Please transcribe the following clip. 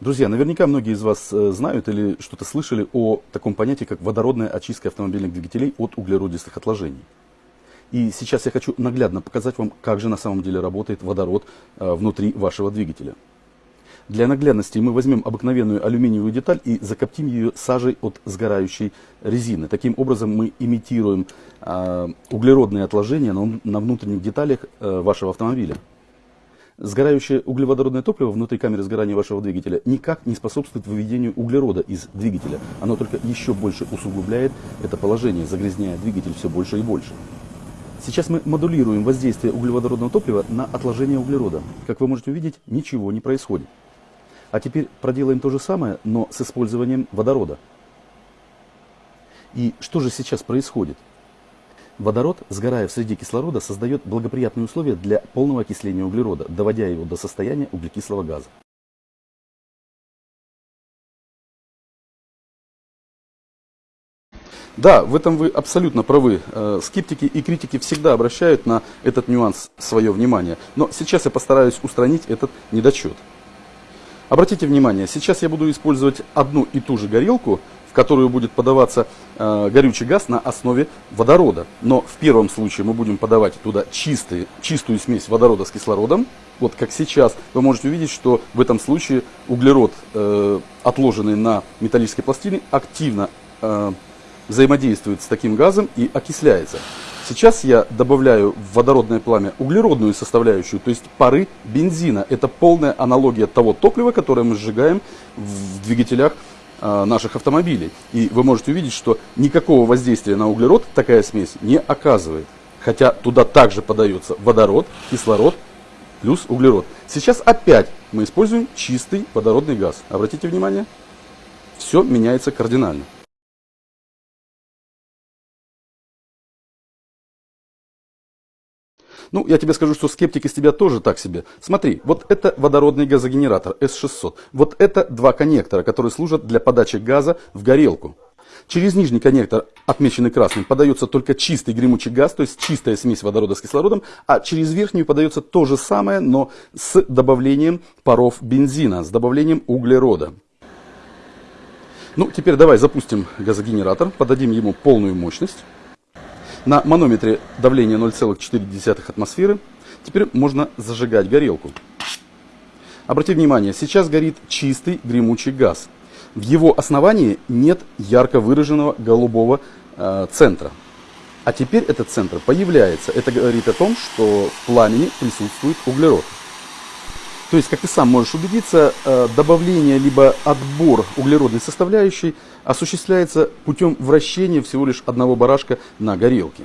Друзья, наверняка многие из вас э, знают или что-то слышали о таком понятии, как водородная очистка автомобильных двигателей от углеродистых отложений. И сейчас я хочу наглядно показать вам, как же на самом деле работает водород э, внутри вашего двигателя. Для наглядности мы возьмем обыкновенную алюминиевую деталь и закоптим ее сажей от сгорающей резины. Таким образом мы имитируем э, углеродные отложения на, внутренних деталях вашего автомобиля. Сгорающее углеводородное топливо внутри камеры сгорания вашего двигателя никак не способствует выведению углерода из двигателя. Оно только еще больше усугубляет это положение, загрязняя двигатель все больше и больше. Сейчас мы модулируем воздействие углеводородного топлива на отложение углерода. Как вы можете увидеть, ничего не происходит. А теперь проделаем то же самое, но с использованием водорода. И что же сейчас происходит? Водород, сгорая в среде кислорода, создает благоприятные условия для полного окисления углерода, доводя его до состояния углекислого газа. Да, в этом вы абсолютно правы. Э, скептики и критики всегда обращают на этот нюанс свое внимание. Но сейчас я постараюсь устранить этот недочет. Обратите внимание, сейчас я буду использовать одну и ту же горелку, в которую будет подаваться э, горючий газ на основе водорода. Но в первом случае мы будем подавать туда чистый, чистую смесь водорода с кислородом. Вот как сейчас вы можете увидеть, что в этом случае углерод, э, отложенный на металлической пластине, активно э, взаимодействует с таким газом и окисляется. Сейчас я добавляю в водородное пламя углеродную составляющую, то есть пары бензина. Это полная аналогия того топлива, которое мы сжигаем в двигателях наших автомобилей. И вы можете увидеть, что никакого воздействия на углерод такая смесь не оказывает. Хотя туда также подается водород, кислород плюс углерод. Сейчас опять мы используем чистый водородный газ. Обратите внимание, все меняется кардинально. Ну, я тебе скажу, что скептик из тебя тоже так себе. Смотри, вот это водородный газогенератор S600. Вот это два коннектора, которые служат для подачи газа в горелку. Через нижний коннектор, отмеченный красным, подается только чистый гремучий газ, то есть чистая смесь водорода с кислородом, а через верхнюю подается то же самое, но с добавлением паров бензина, с добавлением углерода. Ну, теперь давай запустим газогенератор, подадим ему полную мощность. На манометре давление 0,4 атмосферы. Теперь можно зажигать горелку. Обратите внимание, сейчас горит чистый гремучий газ. В его основании нет ярко выраженного голубого э, центра. А теперь этот центр появляется. Это говорит о том, что в пламени присутствует углерод. То есть, как ты сам можешь убедиться, э, добавление либо отбор углеродной составляющей осуществляется путем вращения всего лишь одного барашка на горелке.